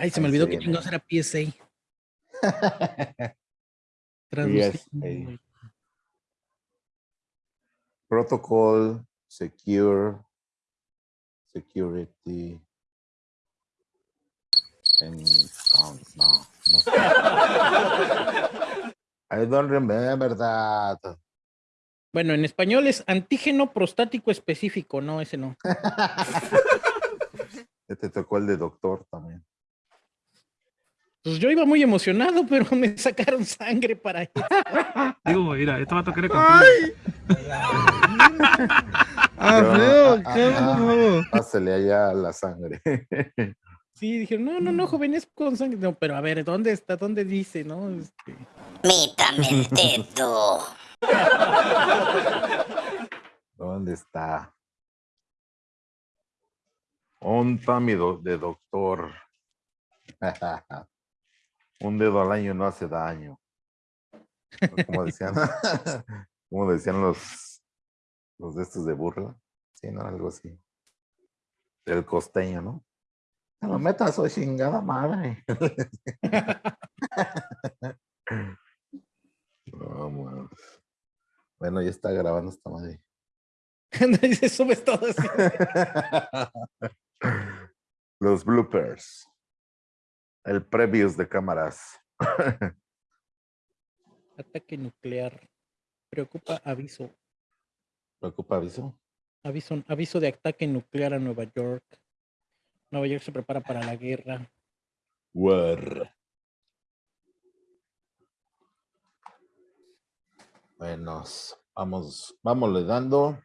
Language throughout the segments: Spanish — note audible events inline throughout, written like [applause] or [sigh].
Ay, se me olvidó que chingados era PSA. PSA. Protocol, Secure, Security, and. No, no sé. [laughs] I don't remember that. Bueno, en español es antígeno prostático específico, no, ese no. [laughs] Te tocó el de doctor también. Pues yo iba muy emocionado, pero [laughs] me sacaron sangre para eso. [laughs] Digo, mira, esto va a tocar contigo. [laughs] Ah, Yo- feo, ah, ¿qué ah? Pásale allá la sangre. Sí, dijeron, no, no, no, joven, es con sangre. No, pero a ver, ¿dónde está? ¿Dónde dice, no? Este, Mítame el dedo. ¿Dónde está? Onta mi do- de doctor. Un dedo al año no hace daño. Como decían, [laughs] [laughs] como decían los, los de estos de burla. Sí, no, algo así. El costeño, ¿no? No lo metas, soy chingada madre. [laughs] No. Bueno, ya está grabando esta madre. subes todo así. Los bloopers. El previews de cámaras. [laughs] Ataque nuclear. Preocupa aviso. ¿Preocupa aviso? Aviso, aviso de ataque nuclear a Nueva York. Nueva York se prepara para la guerra. War. Bueno, vamos, vámonos dando.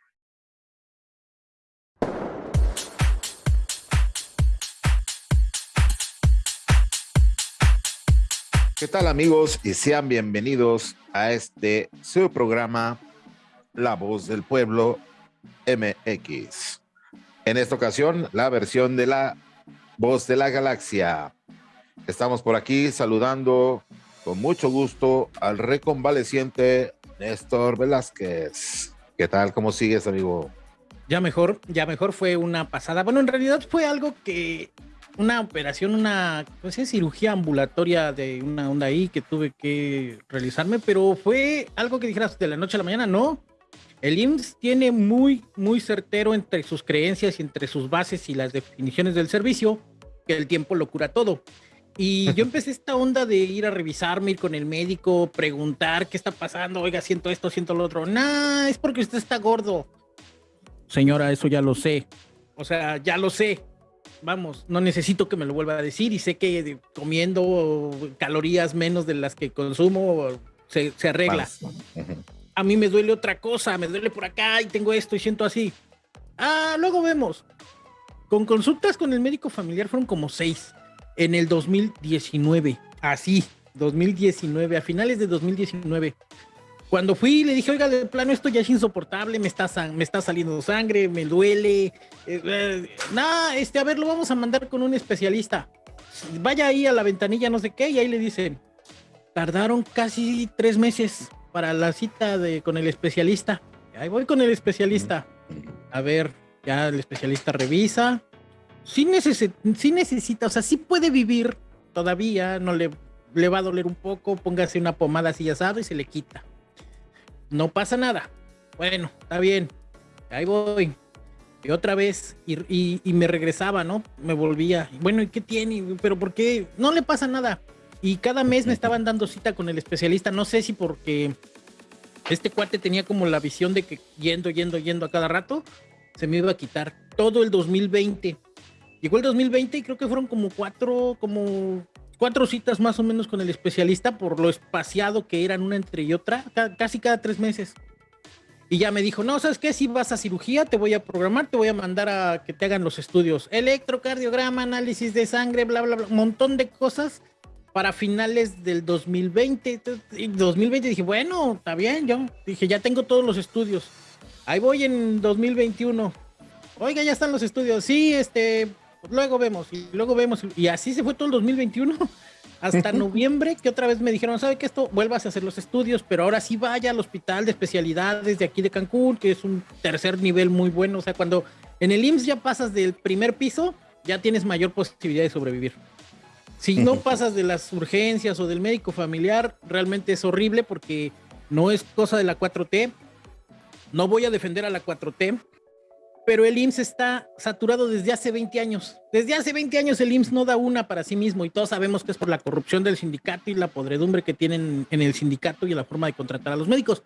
¿Qué tal amigos? Y sean bienvenidos a este su programa La Voz del Pueblo MX. En esta ocasión, la versión de la Voz de la Galaxia. Estamos por aquí saludando con mucho gusto al reconvaleciente Néstor Velázquez. ¿Qué tal? ¿Cómo sigues, amigo? Ya mejor, ya mejor fue una pasada. Bueno, en realidad fue algo que, una operación, una pues, es cirugía ambulatoria de una onda ahí que tuve que realizarme, pero fue algo que dijeras de la noche a la mañana, no. El IMSS tiene muy, muy certero entre sus creencias y entre sus bases y las definiciones del servicio, que el tiempo lo cura todo. Y yo [laughs] empecé esta onda de ir a revisarme, ir con el médico, preguntar qué está pasando, oiga, siento esto, siento lo otro. Nah, es porque usted está gordo. Señora, eso ya lo sé. O sea, ya lo sé. Vamos, no necesito que me lo vuelva a decir y sé que comiendo calorías menos de las que consumo se, se arregla. A mí me duele otra cosa, me duele por acá y tengo esto y siento así. Ah, luego vemos. Con consultas con el médico familiar fueron como seis en el 2019. Así, 2019, a finales de 2019. Cuando fui, le dije, oiga, de plano esto ya es insoportable, me está, me está saliendo sangre, me duele. Eh, eh, nah, este, a ver, lo vamos a mandar con un especialista. Vaya ahí a la ventanilla, no sé qué, y ahí le dicen, tardaron casi tres meses para la cita de, con el especialista. Ahí voy con el especialista. A ver, ya el especialista revisa. Sí, necesi- sí necesita, o sea, sí puede vivir todavía, no le, le va a doler un poco, póngase una pomada así asado y se le quita. No pasa nada. Bueno, está bien. Ahí voy. Y otra vez, y, y- me regresaba, ¿no? Me volvía. Bueno, ¿y qué tiene? ¿Pero por qué? No le pasa nada. Y cada mes me estaban dando cita con el especialista. No sé si porque este cuate tenía como la visión de que yendo, yendo, yendo a cada rato, se me iba a quitar todo el 2020. Llegó el 2020 y creo que fueron como cuatro, como cuatro citas más o menos con el especialista por lo espaciado que eran una entre y otra, ca- casi cada tres meses. Y ya me dijo, no, ¿sabes qué? Si vas a cirugía, te voy a programar, te voy a mandar a que te hagan los estudios. Electrocardiograma, análisis de sangre, bla, bla, bla, montón de cosas para finales del 2020. Entonces, en 2020 dije, bueno, está bien, yo dije, ya tengo todos los estudios. Ahí voy en 2021. Oiga, ya están los estudios. Sí, este, luego vemos y luego vemos. Y así se fue todo el 2021 [laughs] hasta noviembre, que otra vez me dijeron, ¿sabe que esto? Vuelvas a hacer los estudios, pero ahora sí vaya al hospital de especialidades de aquí de Cancún, que es un tercer nivel muy bueno. O sea, cuando en el IMSS ya pasas del primer piso, ya tienes mayor posibilidad de sobrevivir. Si no pasas de las urgencias o del médico familiar, realmente es horrible porque no es cosa de la 4T. No voy a defender a la 4T, pero el IMSS está saturado desde hace 20 años. Desde hace 20 años el IMSS no da una para sí mismo y todos sabemos que es por la corrupción del sindicato y la podredumbre que tienen en el sindicato y la forma de contratar a los médicos.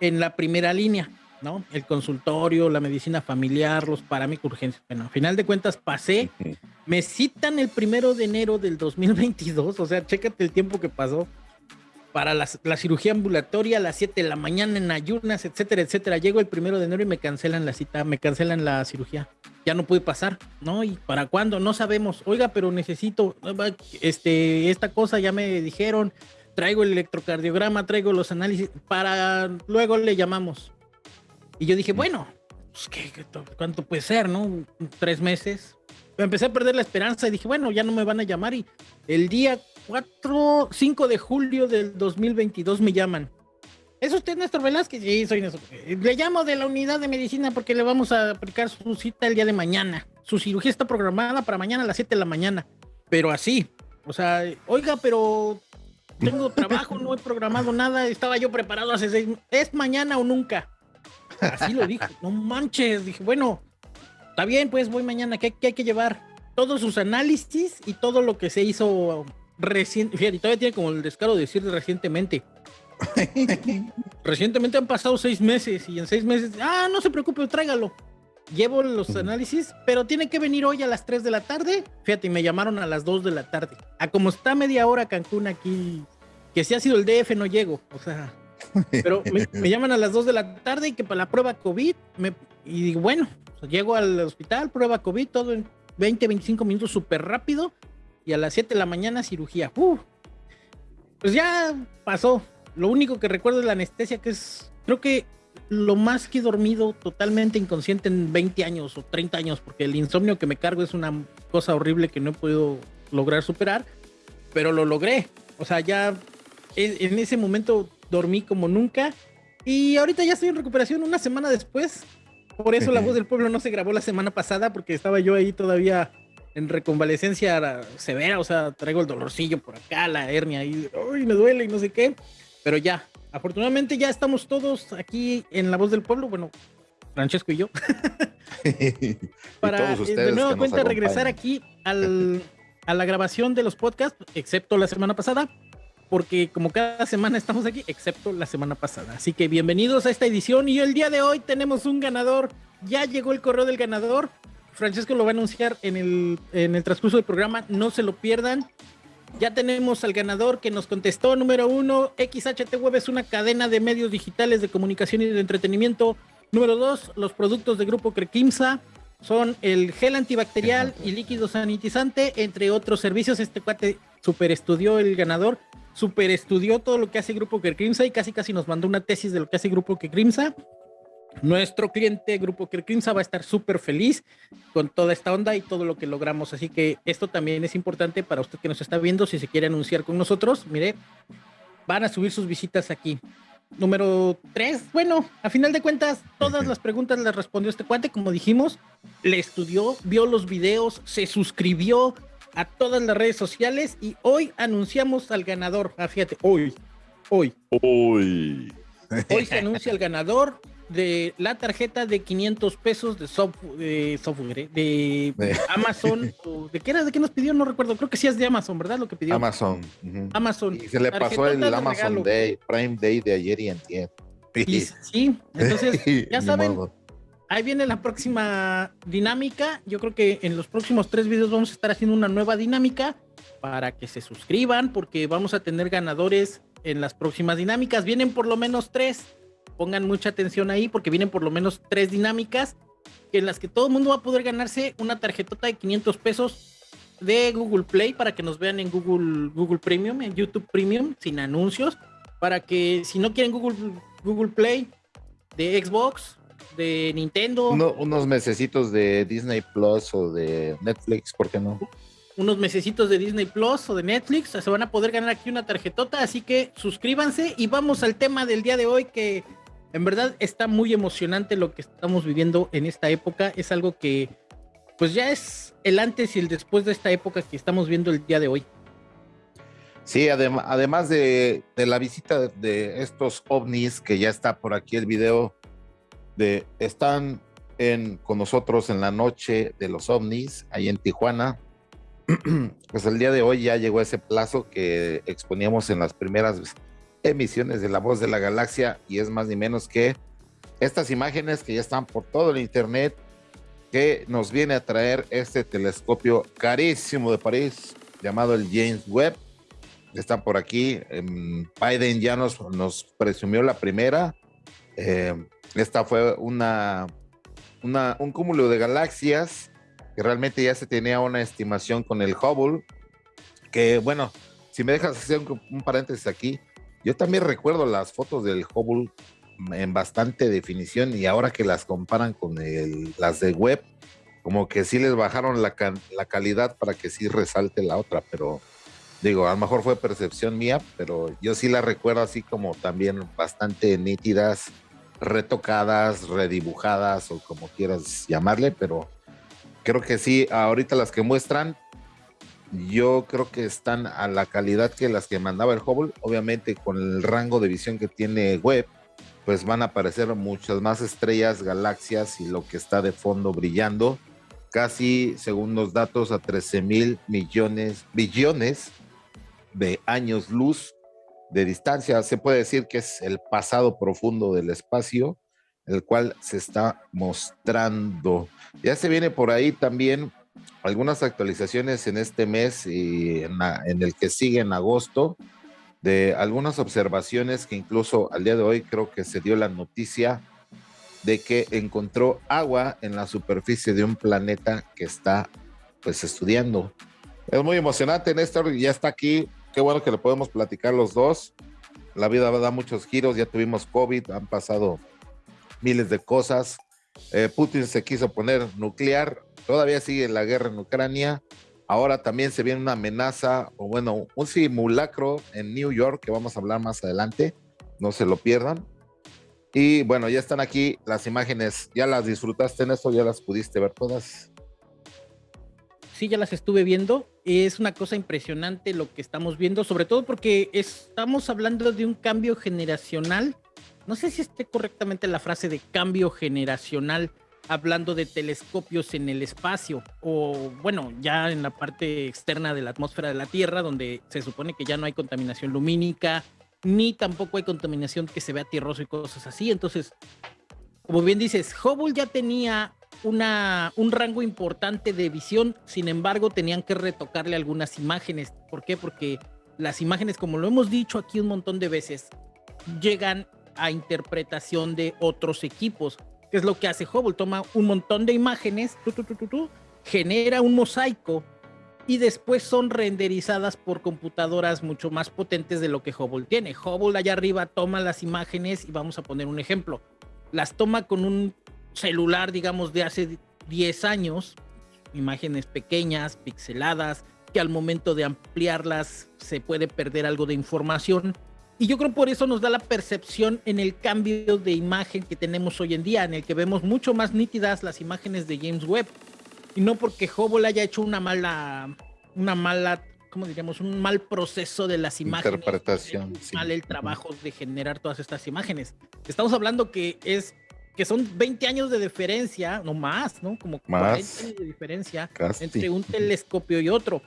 En la primera línea, ¿no? El consultorio, la medicina familiar, los parámetros urgencias. Bueno, al final de cuentas pasé, me citan el primero de enero del 2022, o sea, chécate el tiempo que pasó para la, cirugía ambulatoria a las 7 de la mañana en ayunas, etcétera, etcétera. Llego el primero de enero y me cancelan la cita, me cancelan la cirugía. Ya no pude pasar, ¿no? ¿Y para cuándo? No sabemos. Oiga, pero necesito, este, esta cosa ya me dijeron, traigo el electrocardiograma, traigo los análisis, para luego le llamamos. Y yo dije, bueno, pues, ¿qué, cuánto puede ser, no? Tres meses. Empecé a perder la esperanza y dije, bueno, ya no me van a llamar. Y el día 4, 5 de julio del 2022 me llaman. ¿Es usted Néstor Velázquez? Sí, soy Néstor. Le llamo de la unidad de medicina porque le vamos a aplicar su cita el día de mañana. Su cirugía está programada para mañana a las 7 de la mañana. Pero así. O sea, oiga, pero tengo trabajo, no he programado nada. Estaba yo preparado hace seis ¿Es mañana o nunca? Así lo dije. No manches. Dije, bueno, está bien, pues voy mañana. ¿Qué, qué hay que llevar? Todos sus análisis y todo lo que se hizo reciente, fíjate, todavía tiene como el descaro de decir recientemente. [laughs] recientemente han pasado seis meses y en seis meses, ah, no se preocupe, tráigalo. Llevo los análisis, pero tiene que venir hoy a las 3 de la tarde. Fíjate, me llamaron a las 2 de la tarde. A como está media hora Cancún aquí, que si ha sido el DF no llego, o sea, pero me, llaman a las 2 de la tarde y que para la prueba COVID, me, y digo, bueno, llego al hospital, prueba COVID, todo en 20, 25 minutos súper rápido y a las 7 de la mañana cirugía. pues ya pasó. Lo único que recuerdo es la anestesia, que es, creo que lo más que he dormido totalmente inconsciente en 20 años o 30 años, porque el insomnio que me cargo es una cosa horrible que no he podido lograr superar, pero lo logré. O sea, ya en ese momento dormí como nunca y ahorita ya estoy en recuperación una semana después. Por eso la voz del pueblo no se grabó la semana pasada porque estaba yo ahí todavía en reconvalecencia severa, o sea, traigo el dolorcillo por acá, la hernia y uy, me duele y no sé qué, pero ya, afortunadamente ya estamos todos aquí en La Voz del Pueblo, bueno, Francesco y yo, [laughs] para eh, de nuevo cuenta regresar aquí al, [laughs] a la grabación de los podcasts, excepto la semana pasada, porque como cada semana estamos aquí, excepto la semana pasada. Así que bienvenidos a esta edición y el día de hoy tenemos un ganador. Ya llegó el correo del ganador. Francesco lo va a anunciar en el, en el transcurso del programa, no se lo pierdan. Ya tenemos al ganador que nos contestó, número uno, XHT Web es una cadena de medios digitales de comunicación y de entretenimiento. Número dos, los productos de Grupo Crequimsa son el gel antibacterial y líquido sanitizante, entre otros servicios. Este cuate super estudió el ganador, super estudió todo lo que hace Grupo Crequimsa y casi casi nos mandó una tesis de lo que hace Grupo Crequimsa. Nuestro cliente Grupo Kirkinsa va a estar súper feliz con toda esta onda y todo lo que logramos. Así que esto también es importante para usted que nos está viendo. Si se quiere anunciar con nosotros, mire, van a subir sus visitas aquí. Número tres, bueno, a final de cuentas, todas las preguntas las respondió este cuate, como dijimos, le estudió, vio los videos, se suscribió a todas las redes sociales y hoy anunciamos al ganador. Ah, fíjate, hoy, hoy. Hoy. Hoy se anuncia el ganador de la tarjeta de 500 pesos de, software, ¿eh? de, [laughs] Amazon. ¿De qué era? ¿De qué nos pidió? No recuerdo. Creo que sí es de Amazon, ¿verdad? Lo que pidió. Amazon. Amazon. Y se le pasó el Amazon Day, Prime Day de ayer y antier. sí, entonces [laughs] ya saben, ahí viene la próxima dinámica. Yo creo que en los próximos tres videos vamos a estar haciendo una nueva dinámica para que se suscriban porque vamos a tener ganadores en las próximas dinámicas. Vienen por lo menos tres pongan mucha atención ahí porque vienen por lo menos tres dinámicas en las que todo el mundo va a poder ganarse una tarjetota de 500 pesos de Google Play para que nos vean en Google, Google Premium, en YouTube Premium, sin anuncios, para que si no quieren Google, Google Play, de Xbox, de Nintendo. unos mesecitos de Disney Plus o de Netflix, ¿por qué no? Unos mesecitos de Disney Plus o de Netflix, se van a poder ganar aquí una tarjetota, así que suscríbanse y vamos al tema del día de hoy que en verdad está muy emocionante lo que estamos viviendo en esta época. Es algo que pues ya es el antes y el después de esta época que estamos viendo el día de hoy. Sí, además de, la visita de estos ovnis, que ya está por aquí el video, de están en, con nosotros en la noche de los ovnis, ahí en Tijuana. [clears throat] Pues el día de hoy ya llegó ese plazo que exponíamos en las primeras emisiones de La Voz de la Galaxia y es más ni menos que estas imágenes que ya están por todo el internet que nos viene a traer este telescopio carísimo de París llamado el James Webb está por aquí. Em, Biden ya nos, nos presumió la primera. Em, esta fue una, un cúmulo de galaxias que realmente ya se tenía una estimación con el Hubble. Que bueno, si me dejas hacer un, paréntesis aquí, yo también recuerdo las fotos del Hubble en bastante definición y ahora que las comparan con las de web, como que sí les bajaron la, la calidad para que sí resalte la otra, pero Digo, a lo mejor fue percepción mía, pero yo sí la recuerdo así como también bastante nítidas, retocadas, redibujadas o como quieras llamarle, pero creo que sí, ahorita las que muestran, yo creo que están a la calidad que las que mandaba el Hubble, obviamente con el rango de visión que tiene Webb, pues van a aparecer muchas más estrellas, galaxias y lo que está de fondo brillando, casi según los datos a 13 mil millones, billones de años luz de distancia. Se puede decir que es el pasado profundo del espacio, el cual se está mostrando. Ya se viene por ahí también algunas actualizaciones en este mes y en, en el que sigue en agosto de algunas observaciones que incluso al día de hoy creo que se dio la noticia de que encontró agua en la superficie de un planeta que está pues estudiando. Es muy emocionante, Néstor, ya está aquí qué bueno que le podemos platicar los dos. La vida da muchos giros, ya tuvimos COVID, han pasado miles de cosas. Eh, Putin se quiso poner nuclear, todavía sigue la guerra en Ucrania. Ahora también se viene una amenaza, o bueno, un simulacro en New York, que vamos a hablar más adelante, no se lo pierdan. Y bueno, ya están aquí las imágenes, ¿ya las disfrutaste en eso? ¿Ya las pudiste ver todas? sí, ya las estuve viendo. Es una cosa impresionante lo que estamos viendo, sobre todo porque estamos hablando de un cambio generacional. No sé si esté correctamente la frase de cambio generacional, hablando de telescopios en el espacio, o bueno, ya en la parte externa de la atmósfera de la Tierra, donde se supone que ya no hay contaminación lumínica, ni tampoco hay contaminación que se vea tierroso y cosas así. Entonces, como bien dices, Hubble ya tenía una, un rango importante de visión, sin embargo tenían que retocarle algunas imágenes. ¿Por qué? Porque las imágenes, como lo hemos dicho aquí un montón de veces, llegan a interpretación de otros equipos. ¿Qué es lo que hace Hubble? Toma un montón de imágenes, genera un mosaico y después son renderizadas por computadoras mucho más potentes de lo que Hubble tiene. Hubble allá arriba toma las imágenes y vamos a poner un ejemplo. Las toma con un celular, digamos, de hace 10 años, imágenes pequeñas, pixeladas, que al momento de ampliarlas se puede perder algo de información. Y yo creo por eso nos da la percepción en el cambio de imagen que tenemos hoy en día, en el que vemos mucho más nítidas las imágenes de James Webb. Y no porque Hubble haya hecho una mala, una mala, ¿cómo diríamos? Un mal proceso de las imágenes. Interpretación. Mal el trabajo de generar todas estas imágenes. Estamos hablando que es que son 20 años de diferencia, no más, ¿no? Como 40 años de diferencia entre un telescopio y otro.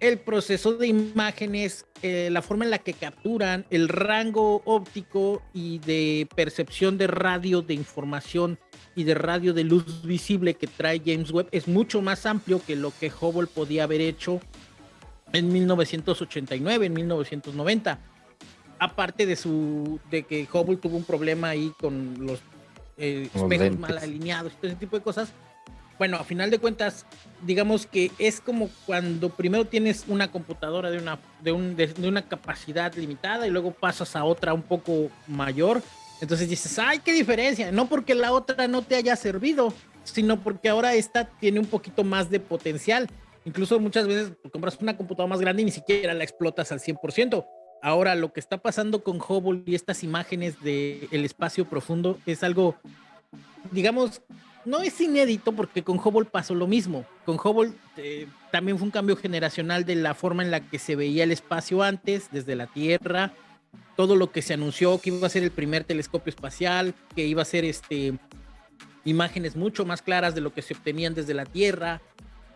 El proceso de imágenes, eh, la forma en la que capturan, el rango óptico y de percepción de radio de información y de radio de luz visible que trae James Webb es mucho más amplio que lo que Hubble podía haber hecho en 1989, en 1990. Aparte de su de que Hubble tuvo un problema ahí con los eh, espejos mal alineados, todo ese tipo de cosas. Bueno, a final de cuentas, digamos que es como cuando primero tienes una computadora de una, de, un, de, una capacidad limitada y luego pasas a otra un poco mayor. Entonces dices, ay, qué diferencia. No porque la otra no te haya servido, sino porque ahora esta tiene un poquito más de potencial. Incluso muchas veces compras una computadora más grande y ni siquiera la explotas al 100%. Ahora, lo que está pasando con Hubble y estas imágenes del el espacio profundo es algo, digamos, no es inédito porque con Hubble pasó lo mismo. Con Hubble eh, también fue un cambio generacional de la forma en la que se veía el espacio antes, desde la Tierra, todo lo que se anunció que iba a ser el primer telescopio espacial, que iba a ser este imágenes mucho más claras de lo que se obtenían desde la Tierra.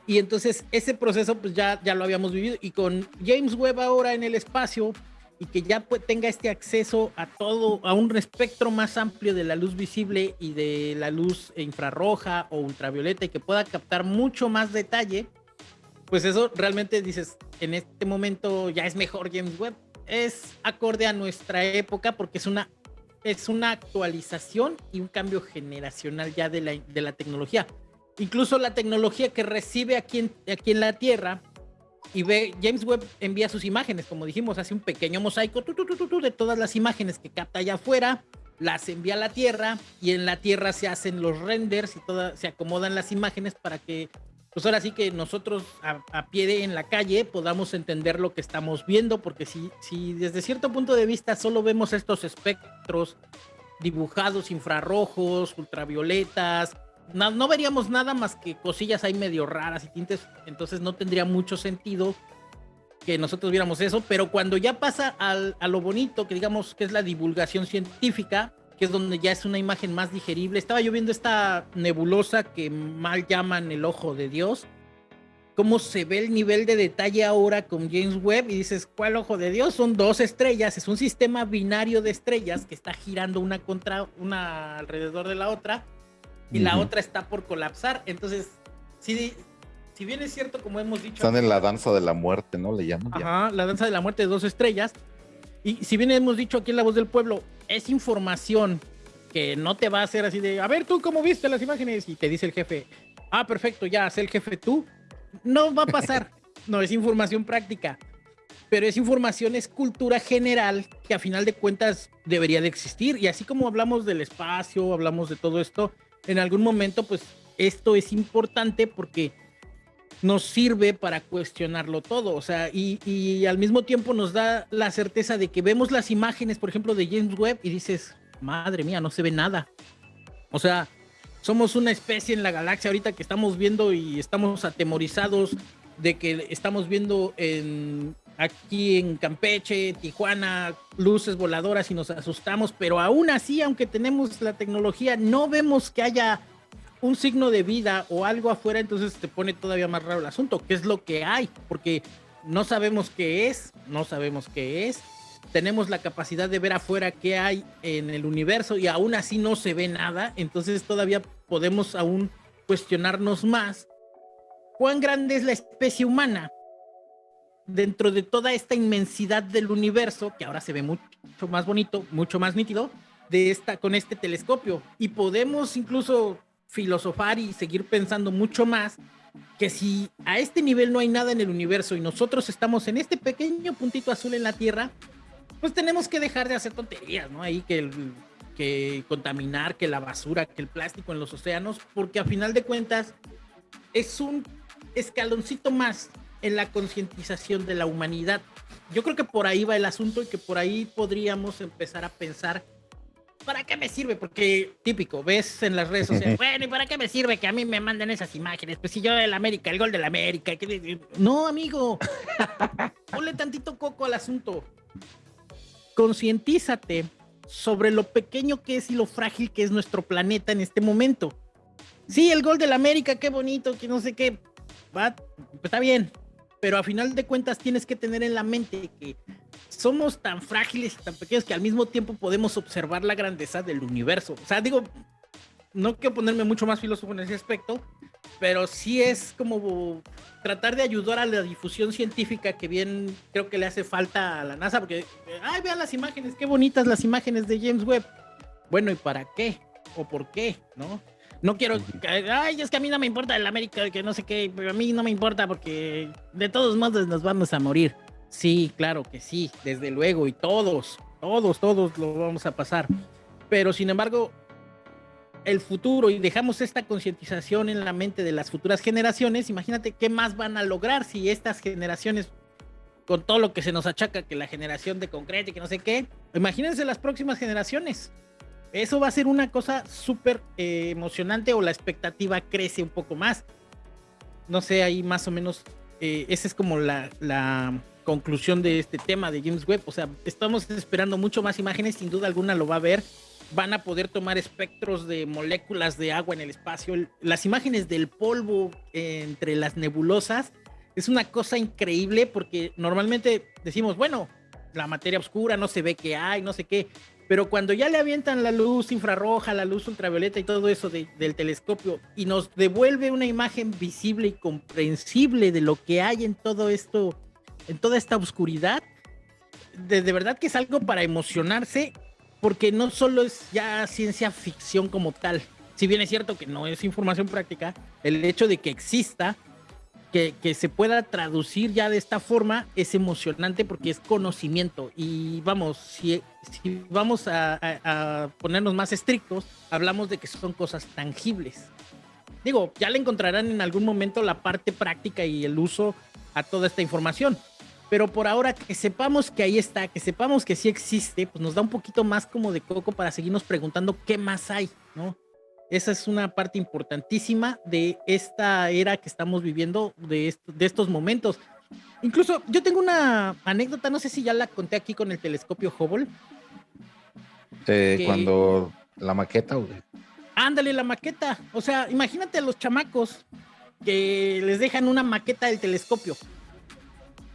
Y entonces ese proceso pues ya, ya lo habíamos vivido y con James Webb ahora en el espacio y que ya tenga este acceso a todo, a un espectro más amplio de la luz visible y de la luz infrarroja o ultravioleta y que pueda captar mucho más detalle, pues eso realmente dices, en este momento ya es mejor James Webb. Es acorde a nuestra época porque es una, es una actualización y un cambio generacional ya de la, de la tecnología. Incluso la tecnología que recibe aquí en, aquí en la Tierra y ve, James Webb envía sus imágenes, como dijimos, hace un pequeño mosaico de todas las imágenes que capta allá afuera, las envía a la Tierra y en la Tierra se hacen los renders y todas se acomodan las imágenes para que, pues ahora sí que nosotros a, pie de en la calle podamos entender lo que estamos viendo, porque si, si desde cierto punto de vista solo vemos estos espectros dibujados infrarrojos, ultravioletas, no, veríamos nada más que cosillas ahí medio raras y tintes, entonces no tendría mucho sentido que nosotros viéramos eso, pero cuando ya pasa a lo bonito, que digamos que es la divulgación científica, que es donde ya es una imagen más digerible, estaba yo viendo esta nebulosa que mal llaman el ojo de Dios, cómo se ve el nivel de detalle ahora con James Webb y dices, ¿cuál ojo de Dios? Son dos estrellas, es un sistema binario de estrellas que está girando una contra una alrededor de la otra y la otra está por colapsar. Entonces, si, si bien es cierto, como hemos dicho. Están en la danza de la muerte, ¿no? Le llaman. Ajá, la danza de la muerte de dos estrellas. Y si bien hemos dicho aquí en La Voz del Pueblo, es información que no te va a hacer así de, a ver tú cómo viste las imágenes y te dice el jefe, ah, perfecto, ya, sé el jefe tú. No va a pasar. [laughs] no, es información práctica. Pero es información, es cultura general que a final de cuentas debería de existir. Y así como hablamos del espacio, hablamos de todo esto, en algún momento, pues esto es importante porque nos sirve para cuestionarlo todo, o sea, y, al mismo tiempo nos da la certeza de que vemos las imágenes, por ejemplo, de James Webb y dices, madre mía, no se ve nada. O sea, somos una especie en la galaxia ahorita que estamos viendo y estamos atemorizados de que estamos viendo en, aquí en Campeche, Tijuana, luces voladoras y nos asustamos, pero aún así, aunque tenemos la tecnología, no vemos que haya un signo de vida o algo afuera, entonces te pone todavía más raro el asunto, ¿qué es lo que hay? Porque no sabemos qué es, no sabemos qué es, tenemos la capacidad de ver afuera qué hay en el universo y aún así no se ve nada, entonces todavía podemos aún cuestionarnos más cuán grande es la especie humana dentro de toda esta inmensidad del universo, que ahora se ve mucho más bonito, mucho más nítido, de esta, con este telescopio. Y podemos incluso filosofar y seguir pensando mucho más que si a este nivel no hay nada en el universo y nosotros estamos en este pequeño puntito azul en la Tierra, pues tenemos que dejar de hacer tonterías, ¿no? Ahí que, que contaminar, que la basura, que el plástico en los océanos, porque a final de cuentas es un escaloncito más en la concientización de la humanidad. Yo creo que por ahí va el asunto y que por ahí podríamos empezar a pensar, ¿para qué me sirve? Porque típico, ves en las redes sociales, [laughs] bueno, ¿y para qué me sirve que a mí me manden esas imágenes? Pues si yo el América, el gol del América, no, amigo, [laughs] ponle tantito coco al asunto. Concientízate sobre lo pequeño que es y lo frágil que es nuestro planeta en este momento. Sí, el gol del América, qué bonito, que no sé qué, va, está bien, pero a final de cuentas tienes que tener en la mente que somos tan frágiles y tan pequeños que al mismo tiempo podemos observar la grandeza del universo. O sea, digo, no quiero ponerme mucho más filósofo en ese aspecto, pero sí es como tratar de ayudar a la difusión científica que bien creo que le hace falta a la NASA, porque, ay, vean las imágenes, qué bonitas las imágenes de James Webb. Bueno, ¿y para qué? ¿O por qué? ¿No? No quiero, ay, es que a mí no me importa el América, que no sé qué, pero a mí no me importa porque de todos modos nos vamos a morir. Sí, claro que sí, desde luego, y todos, todos, todos lo vamos a pasar. Pero sin embargo, el futuro y dejamos esta concientización en la mente de las futuras generaciones, imagínate qué más van a lograr si estas generaciones, con todo lo que se nos achaca, que la generación de concreto y que no sé qué, imagínense las próximas generaciones Eso va a ser una cosa súper eh, emocionante o la expectativa crece un poco más. No sé, ahí más o menos, eh, esa es como la, la conclusión de este tema de James Webb. O sea, estamos esperando mucho más imágenes, sin duda alguna lo va a ver. Van a poder tomar espectros de moléculas de agua en el espacio. Las imágenes del polvo entre las nebulosas es una cosa increíble porque normalmente decimos, bueno, la materia oscura no se ve que hay, no sé qué. Pero cuando ya le avientan la luz infrarroja, la luz ultravioleta y todo eso del telescopio y nos devuelve una imagen visible y comprensible de lo que hay en todo esto, en toda esta oscuridad, de, de verdad que es algo para emocionarse porque no solo es ya ciencia ficción como tal, si bien es cierto que no es información práctica, el hecho de que exista que, se pueda traducir ya de esta forma es emocionante porque es conocimiento. Y vamos, si, vamos a, ponernos más estrictos, hablamos de que son cosas tangibles. Digo, ya le encontrarán en algún momento la parte práctica y el uso a toda esta información. Pero por ahora que sepamos que ahí está, que sepamos que sí existe, pues nos da un poquito más como de coco para seguirnos preguntando qué más hay, ¿no? Esa es una parte importantísima de esta era que estamos viviendo, de, de estos momentos. Incluso yo tengo una anécdota, no sé si ya la conté aquí con el telescopio Hubble. Eh, cuando la maqueta, Ándale, la maqueta. O sea, imagínate a los chamacos que les dejan una maqueta del telescopio.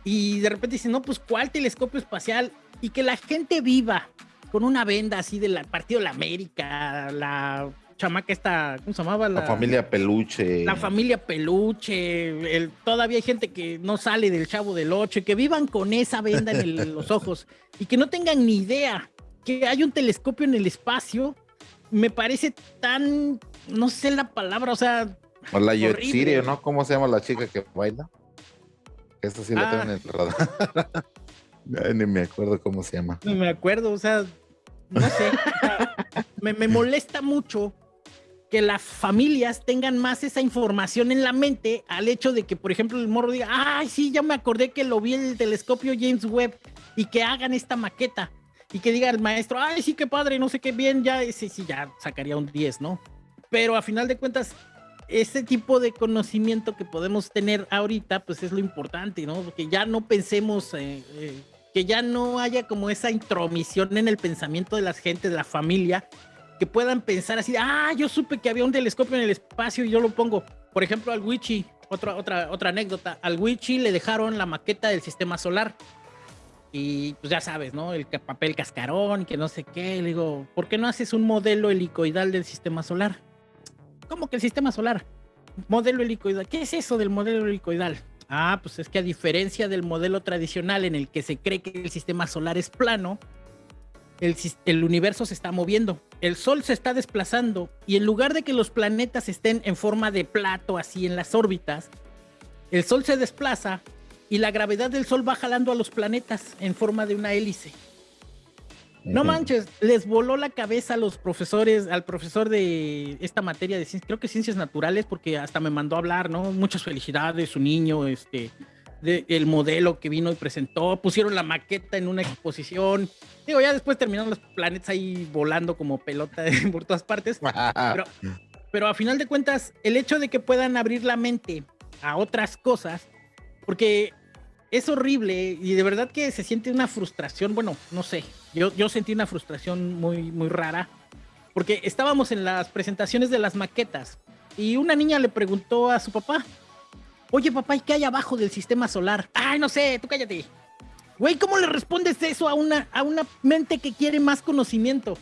Y de repente dicen, no, pues ¿cuál telescopio espacial? Y que la gente viva con una venda así del partido de la América, la chamaca esta, ¿cómo se llamaba? La, familia Peluche. La familia Peluche. El, todavía hay gente que no sale del chavo del 8 y que vivan con esa venda en, [laughs] los ojos y que no tengan ni idea que hay un telescopio en el espacio. Me parece tan, no sé la palabra, o sea. O la Yotsiri, ¿no? ¿Cómo se llama la chica que baila? Esa sí la tengo en el radar. [laughs] Ni me acuerdo cómo se llama. No me acuerdo, o sea, no sé. me, me molesta mucho que las familias tengan más esa información en la mente al hecho de que, por ejemplo, el morro diga, ay, sí, ya me acordé que lo vi en el telescopio James Webb y que hagan esta maqueta y que diga el maestro, ay, sí, qué padre, no sé qué bien, ya, ese sí, ya sacaría un 10, ¿no? Pero a final de cuentas, ese tipo de conocimiento que podemos tener ahorita, pues es lo importante, ¿no? Que ya no pensemos, eh, eh, que ya no haya como esa intromisión en el pensamiento de la gente, de la familia, que puedan pensar así, ah, yo supe que había un telescopio en el espacio y yo lo pongo. Por ejemplo, al Wichi, otra, otra, otra anécdota, al Wichi le dejaron la maqueta del sistema solar. Y pues ya sabes, ¿no? El papel cascarón, que no sé qué. Le digo, ¿por qué no haces un modelo helicoidal del sistema solar? ¿Cómo que el sistema solar? Modelo helicoidal. ¿Qué es eso del modelo helicoidal? Ah, pues es que a diferencia del modelo tradicional en el que se cree que el sistema solar es plano, el, universo se está moviendo, el Sol se está desplazando y en lugar de que los planetas estén en forma de plato así en las órbitas, el Sol se desplaza y la gravedad del Sol va jalando a los planetas en forma de una hélice. No manches, les voló la cabeza a los profesores, al profesor de esta materia de ciencias, creo que ciencias naturales, porque hasta me mandó a hablar, ¿no? Muchas felicidades, su niño, este, el modelo que vino y presentó, pusieron la maqueta en una exposición. Digo, ya después terminaron los planetas ahí volando como pelota [laughs] por todas partes. Pero, pero a final de cuentas, el hecho de que puedan abrir la mente a otras cosas, porque es horrible y de verdad que se siente una frustración, bueno, no sé, yo, yo sentí una frustración muy, muy rara, porque estábamos en las presentaciones de las maquetas y una niña le preguntó a su papá, Oye, papá, ¿y qué hay abajo del sistema solar? Ay, no sé, tú cállate. Güey, ¿cómo le respondes eso a una, a una mente que quiere más conocimiento?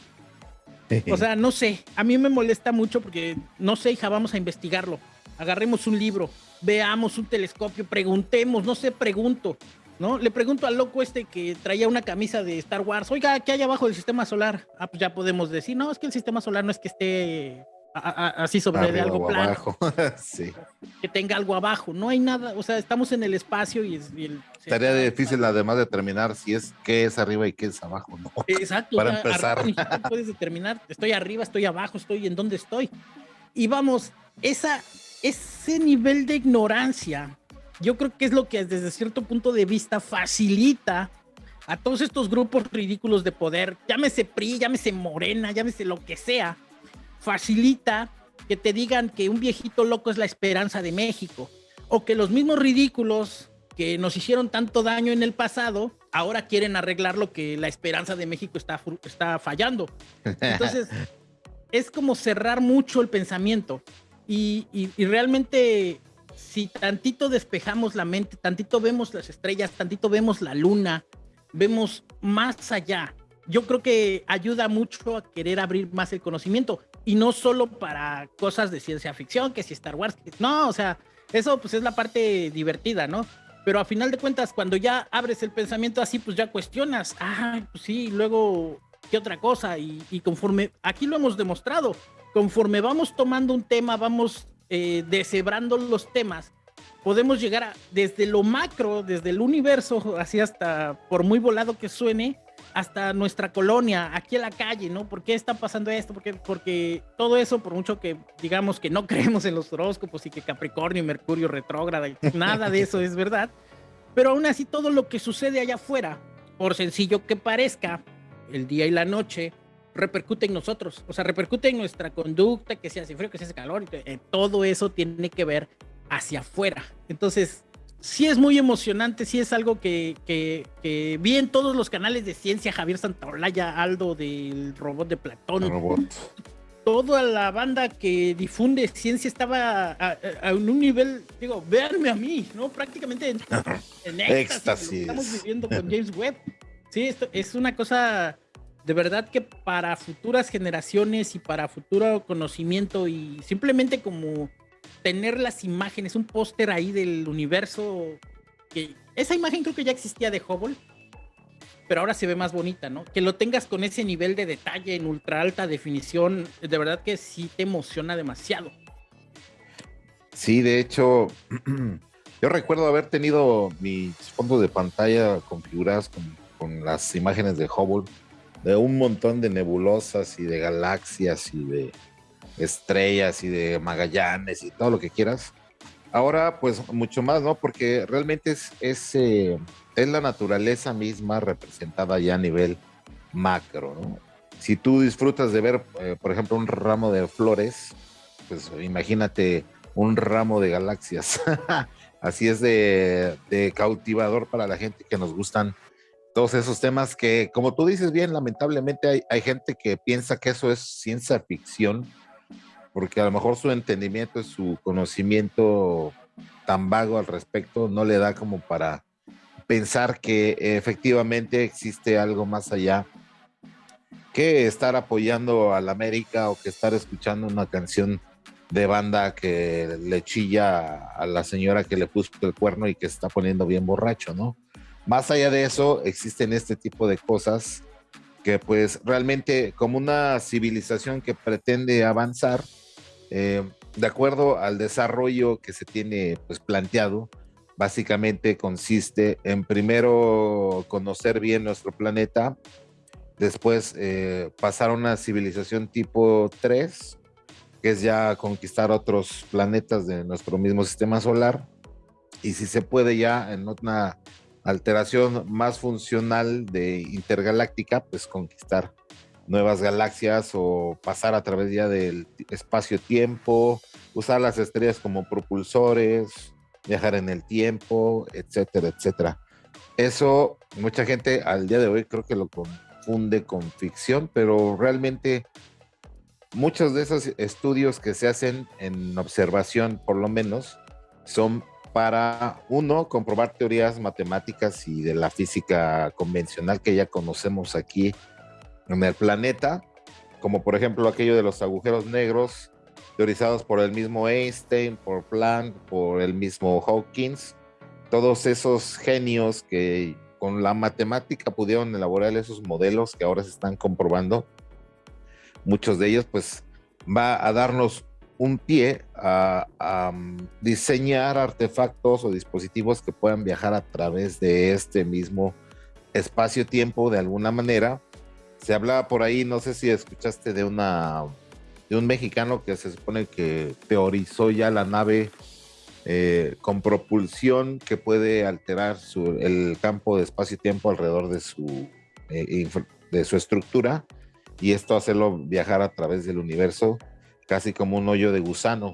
[laughs] O sea, no sé, a mí me molesta mucho porque no sé, hija, vamos a investigarlo. Agarremos un libro, veamos un telescopio, preguntemos, no sé, pregunto, ¿no? Le pregunto al loco este que traía una camisa de Star Wars, oiga, ¿qué hay abajo del sistema solar? Ah, pues ya podemos decir, no, es que el sistema solar no es que esté así sobre de algo plano. [laughs] sí. Que tenga algo abajo. No hay nada, o sea, estamos en el espacio y, es, Estaría difícil además determinar si es qué es arriba y qué es abajo, ¿no? [laughs] Exacto. Para empezar. puedes determinar, estoy arriba, estoy abajo, estoy en dónde estoy. Y vamos, esa, ese nivel de ignorancia, yo creo que es lo que desde cierto punto de vista facilita a todos estos grupos ridículos de poder, llámese PRI, llámese Morena, llámese lo que sea, facilita que te digan que un viejito loco es la esperanza de México, o que los mismos ridículos que nos hicieron tanto daño en el pasado, ahora quieren arreglar lo que la esperanza de México está, está fallando. Entonces, [laughs] es como cerrar mucho el pensamiento. Y, y, realmente, si tantito despejamos la mente, tantito vemos las estrellas, tantito vemos la luna, vemos más allá, yo creo que ayuda mucho a querer abrir más el conocimiento. Y no solo para cosas de ciencia ficción, que si Star Wars, no, o sea, eso pues es la parte divertida, ¿no? Pero a final de cuentas, cuando ya abres el pensamiento así, pues ya cuestionas, ah, pues sí, luego, ¿qué otra cosa? Y, conforme, aquí lo hemos demostrado, conforme vamos tomando un tema, vamos eh, deshebrando los temas, podemos llegar a, desde lo macro, desde el universo, [laughs] así hasta, por muy volado que suene, hasta nuestra colonia, aquí en la calle, ¿no? ¿Por qué está pasando esto? Porque, porque todo eso, por mucho que digamos que no [laughs] creemos en los horóscopos y que Capricornio y Mercurio retrógrada, [laughs] nada de eso es verdad, pero aún así todo lo que sucede allá afuera, por sencillo que parezca, el día y la noche, repercute en nosotros, o sea, repercute en nuestra conducta, que se hace frío, que se hace calor, y eh, todo eso tiene que ver hacia afuera. Entonces, sí es muy emocionante, sí es algo que, que, vi en todos los canales de ciencia, Javier Santaolalla, Aldo del robot de Platón. Toda la banda que difunde ciencia estaba a, un nivel, digo, véanme a mí, ¿no? Prácticamente en, [laughs] en éxtasis. Estamos viviendo con [laughs] James Webb. Sí, esto es una cosa de verdad que para futuras generaciones y para futuro conocimiento y simplemente como tener las imágenes, un póster ahí del universo, esa imagen creo que ya existía de Hubble, pero ahora se ve más bonita, ¿no? Que lo tengas con ese nivel de detalle en ultra alta definición, de verdad que sí te emociona demasiado. Sí, de hecho, [clears throat] yo recuerdo haber tenido mis fondos de pantalla configurados con, con las imágenes de Hubble, de un montón de nebulosas y de galaxias y de estrellas y de Magallanes y todo lo que quieras. Ahora, pues mucho más, ¿no? Porque realmente es, es, eh, es la naturaleza misma representada ya a nivel macro, ¿no? Si tú disfrutas de ver, eh, por ejemplo, un ramo de flores, pues imagínate un ramo de galaxias. [laughs] Así es de, de, cautivador para la gente que nos gustan todos esos temas que, como tú dices bien, lamentablemente hay, hay gente que piensa que eso es ciencia ficción porque a lo mejor su entendimiento, su conocimiento tan vago al respecto no le da como para pensar que efectivamente existe algo más allá que estar apoyando a la América o que estar escuchando una canción de banda que le chilla a la señora que le puso el cuerno y que está poniendo bien borracho, ¿no? Más allá de eso, existen este tipo de cosas que pues realmente como una civilización que pretende avanzar, eh, de acuerdo al desarrollo que se tiene pues, planteado, básicamente consiste en primero conocer bien nuestro planeta, después eh, pasar a una civilización tipo 3, que es ya conquistar otros planetas de nuestro mismo sistema solar, y si se puede ya en una alteración más funcional de intergaláctica, pues conquistar nuevas galaxias o pasar a través ya del espacio-tiempo, usar las estrellas como propulsores, viajar en el tiempo, etcétera, etcétera. Eso mucha gente al día de hoy creo que lo confunde con ficción, pero realmente muchos de esos estudios que se hacen en observación, por lo menos, son para, uno, comprobar teorías matemáticas y de la física convencional que ya conocemos aquí en el planeta, como por ejemplo aquello de los agujeros negros, teorizados por el mismo Einstein, por Planck, por el mismo Hawkins, todos esos genios que con la matemática pudieron elaborar esos modelos que ahora se están comprobando, muchos de ellos pues va a darnos un pie a, mm, diseñar artefactos o dispositivos que puedan viajar a través de este mismo espacio-tiempo de alguna manera se hablaba por ahí, no sé si escuchaste de una de un mexicano que se supone que teorizó ya la nave eh, con propulsión que puede alterar el campo de espacio y tiempo alrededor de su, eh, de su estructura y esto hacerlo viajar a través del universo casi como un hoyo de gusano.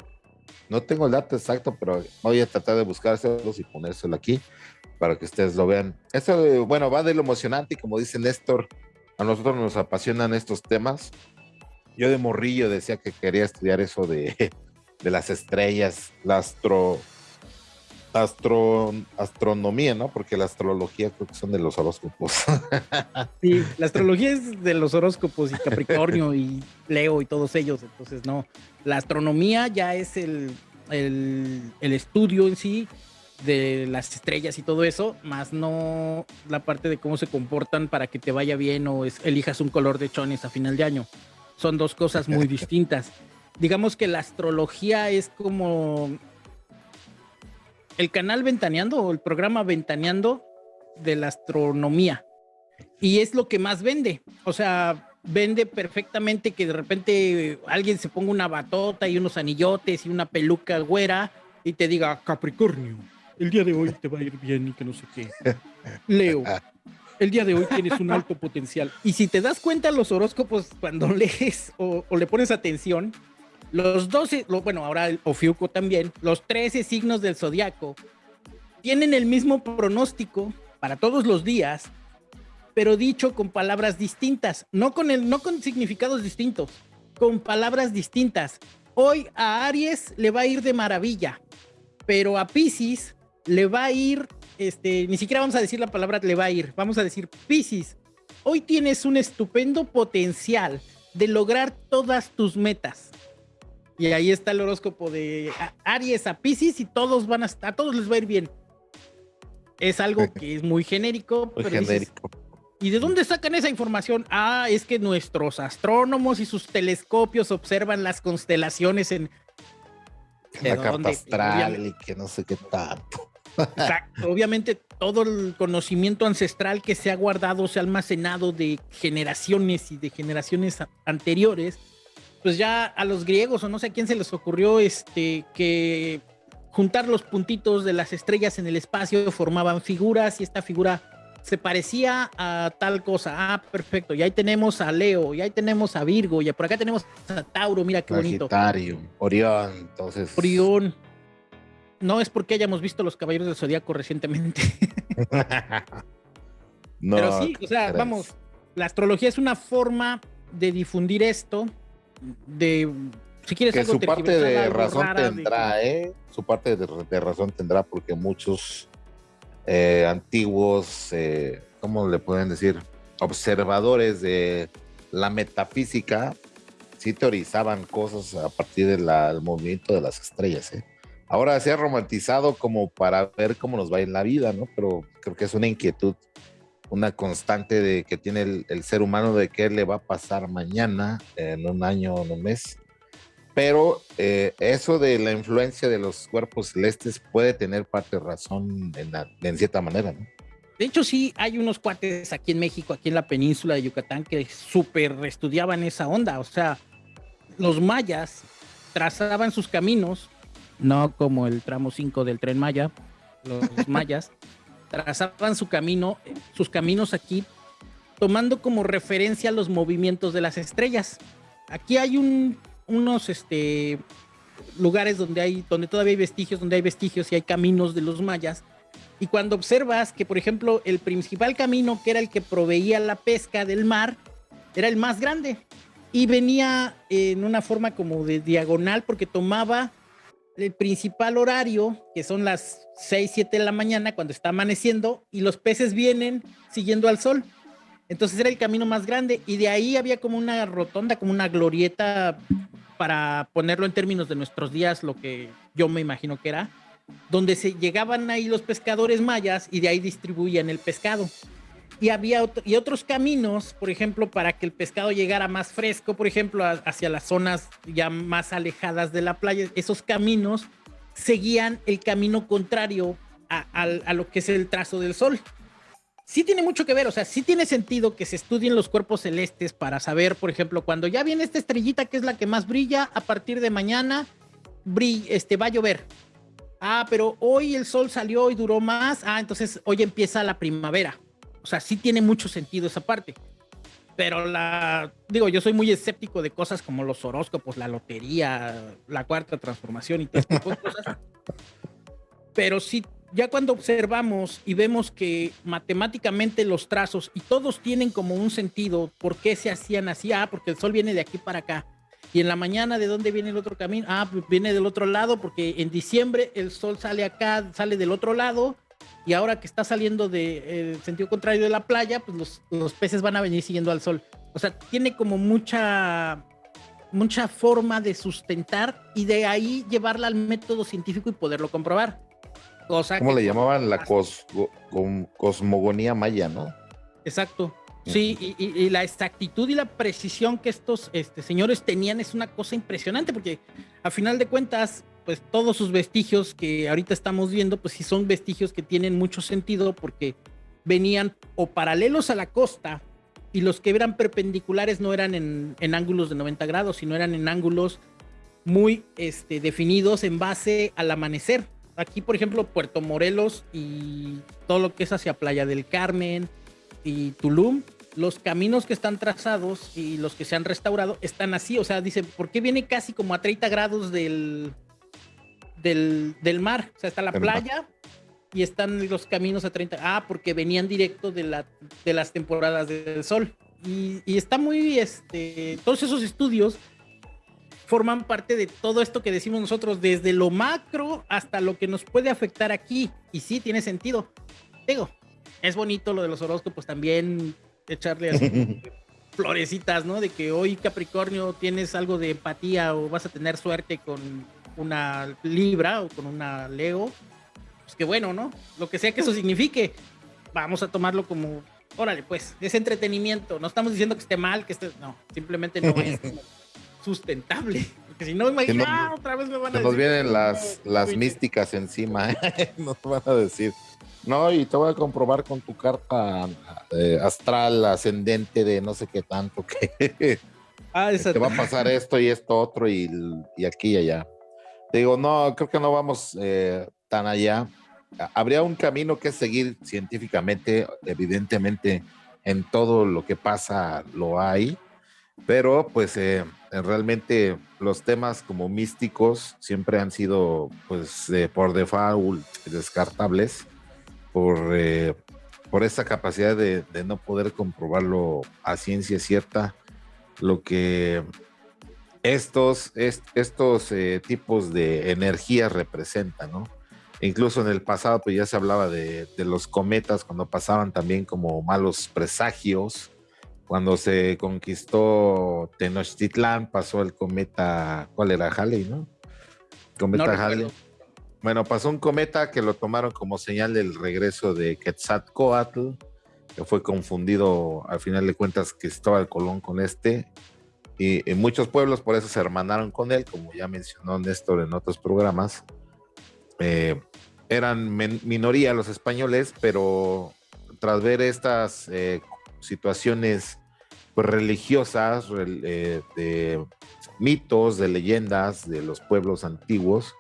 No tengo el dato exacto, pero voy a tratar de buscárselos y ponérselo aquí para que ustedes lo vean. Esto, bueno, va de lo emocionante y como dice Néstor, a nosotros nos apasionan estos temas. Yo de morrillo decía que quería estudiar eso de, [laughs] de las estrellas, la astro, astro, astronomía, ¿no? Porque la astrología creo que son de los horóscopos. [laughs] Sí, la astrología es de los horóscopos y Capricornio y Leo y todos ellos, entonces no. La astronomía ya es el, el, el estudio en sí de las estrellas y todo eso, más no la parte de cómo se comportan para que te vaya bien o elijas un color de chones a final de año. Son dos cosas muy [laughs] distintas. Digamos que la astrología es como el canal Ventaneando o el programa Ventaneando de la astronomía. Y es lo que más vende. O sea, vende perfectamente que de repente alguien se ponga una batota y unos anillotes y una peluca güera y te diga Capricornio el día de hoy te va a ir bien y que no sé qué. Leo, el día de hoy tienes un alto potencial. Y si te das cuenta los horóscopos cuando [laughs] lees o, le pones atención, los 12, bueno, ahora el Ofiuco también, los 13 signos del zodiaco tienen el mismo pronóstico para todos los días, pero dicho con palabras distintas, no con, no con significados distintos, con palabras distintas. Hoy a Aries le va a ir de maravilla, pero a Pisces le va a ir, este, ni siquiera vamos a decir la palabra le va a ir, vamos a decir Piscis, hoy tienes un estupendo potencial de lograr todas tus metas. Y ahí está el horóscopo de Aries a Piscis y todos van a, a todos les va a ir bien. Es algo [laughs] que es muy genérico. Muy genérico. ¿Y de dónde sacan esa información? Ah, es que nuestros astrónomos y sus telescopios observan las constelaciones en... La carta astral y que no sé qué tanto. Obviamente todo el conocimiento ancestral que se ha guardado, se ha almacenado de generaciones y de generaciones anteriores, pues ya a los griegos o no sé a quién se les ocurrió este que juntar los puntitos de las estrellas en el espacio formaban figuras y esta figura se parecía a tal cosa. Ah, perfecto. Y ahí tenemos a Leo, y ahí tenemos a Virgo, y por acá tenemos a Tauro, mira qué bonito. Orión, entonces. Orión no es porque hayamos visto Los Caballeros del Zodíaco recientemente. [laughs] Pero sí, o sea, vamos, la astrología es una forma de difundir esto, de si quieres que su parte de razón tendrá, ¿eh? Su parte de, razón tendrá porque muchos eh, antiguos, eh, ¿cómo le pueden decir? Observadores de la metafísica sí teorizaban cosas a partir del movimiento de las estrellas, ¿eh? Ahora se ha romantizado como para ver cómo nos va en la vida, ¿no? Pero creo que es una inquietud, una constante de que tiene el, ser humano de qué le va a pasar mañana, en un año o en un mes. Pero eh, eso de la influencia de los cuerpos celestes puede tener parte de razón en, en cierta manera, ¿no? De hecho, sí, hay unos cuates aquí en México, aquí en la península de Yucatán, que súper estudiaban esa onda. O sea, los mayas trazaban sus caminos no como el tramo 5 del tren Maya, los [laughs] mayas, trazaban su camino, sus caminos aquí, tomando como referencia los movimientos de las estrellas. Aquí hay un, unos este, lugares donde, hay, donde todavía hay vestigios, donde hay vestigios y hay caminos de los mayas. Y cuando observas que, por ejemplo, el principal camino, que era el que proveía la pesca del mar, era el más grande. Y venía en una forma como de diagonal porque tomaba el principal horario, que son las 6, 7 de la mañana cuando está amaneciendo, y los peces vienen siguiendo al sol. Entonces era el camino más grande y de ahí había como una rotonda, como una glorieta para ponerlo en términos de nuestros días, lo que yo me imagino que era, donde se llegaban ahí los pescadores mayas y de ahí distribuían el pescado y había y otros caminos, por ejemplo, para que el pescado llegara más fresco, por ejemplo, hacia las zonas ya más alejadas de la playa. Esos caminos seguían el camino contrario a, lo que es el trazo del sol. Sí tiene mucho que ver, o sea, sí tiene sentido que se estudien los cuerpos celestes para saber, por ejemplo, cuando ya viene esta estrellita que es la que más brilla, a partir de mañana este, va a llover. Ah, pero hoy el sol salió y duró más. Ah, entonces hoy empieza la primavera. O sea, sí tiene mucho sentido esa parte. Pero la, digo, yo soy muy escéptico de cosas como los horóscopos, la lotería, la cuarta transformación y todo tipo de cosas. Pero sí, ya cuando observamos y vemos que matemáticamente los trazos y todos tienen como un sentido, ¿por qué se hacían así? Ah, porque el sol viene de aquí para acá. Y en la mañana, ¿de dónde viene el otro camino? Ah, pues viene del otro lado, porque en diciembre el sol sale acá, sale del otro lado, y ahora que está saliendo de, sentido contrario de la playa, pues los, los, peces van a venir siguiendo al sol. O sea, tiene como mucha, mucha forma de sustentar y de ahí llevarla al método científico y poderlo comprobar. Cosa ¿Cómo le llamaban la cos, cosmogonía maya, no? Exacto. Sí, y, y, la exactitud y la precisión que estos este, señores tenían es una cosa impresionante, porque a final de cuentas, pues todos sus vestigios que ahorita estamos viendo, pues sí son vestigios que tienen mucho sentido porque venían o paralelos a la costa y los que eran perpendiculares no eran en, en ángulos de 90 grados, sino eran en ángulos muy este, definidos en base al amanecer. Aquí, por ejemplo, Puerto Morelos y todo lo que es hacia Playa del Carmen, y Tulum, los caminos que están trazados y los que se han restaurado están así. O sea, dice, ¿por qué viene casi como a 30 grados del, del, del mar? O sea, está la playa y están los caminos a 30. Ah, porque venían directo de, la, de las temporadas del sol. Y, y está muy, este, todos esos estudios forman parte de todo esto que decimos nosotros, desde lo macro hasta lo que nos puede afectar aquí. Y sí, tiene sentido. Digo, es bonito lo de los horóscopos también, echarle así [laughs] florecitas, ¿no? De que hoy Capricornio tienes algo de empatía o vas a tener suerte con una Libra o con una Leo. Pues qué bueno, ¿no? Lo que sea que eso signifique, vamos a tomarlo como, órale, pues, es entretenimiento. No estamos diciendo que esté mal, que esté, no, simplemente no es [laughs] sustentable. Porque si no, imagínate, ah, otra vez me van a decir. Nos vienen las, las místicas encima, [laughs] ¿eh? nos van a decir. No, y te voy a comprobar con tu carta eh, astral ascendente de no sé qué tanto [laughs] que ah, te va a pasar esto y esto otro y, y, aquí y allá. Digo, no, creo que no vamos eh, tan allá. Habría un camino que seguir científicamente, evidentemente en todo lo que pasa lo hay, pero pues eh, realmente los temas como místicos siempre han sido pues por default descartables por, eh, por esa capacidad de, no poder comprobarlo a ciencia cierta, lo que estos, estos eh, tipos de energía representan, ¿no? Incluso en el pasado, pues ya se hablaba de, los cometas cuando pasaban también como malos presagios. Cuando se conquistó Tenochtitlán, pasó el cometa, ¿cuál era? Halley, ¿no? Cometa Halley bueno, pasó un cometa que lo tomaron como señal del regreso de Quetzalcoatl, que fue confundido al final de cuentas que estaba el Colón con este. Y muchos pueblos por eso se hermanaron con él, como ya mencionó Néstor en otros programas. Eh, eran minoría los españoles, pero tras ver estas eh, situaciones pues, religiosas, eh, de mitos, de leyendas de los pueblos antiguos,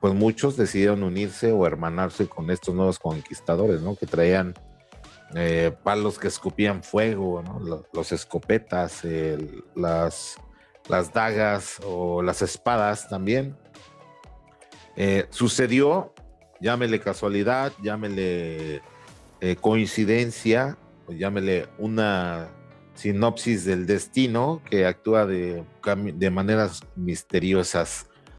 pues muchos decidieron unirse o hermanarse con estos nuevos conquistadores, ¿no? Que traían eh, palos que escupían fuego. Los, escopetas, las, las dagas o las espadas también. Eh, sucedió, llámele casualidad, llámele coincidencia, o llámele una sinopsis del destino que actúa de, de maneras misteriosas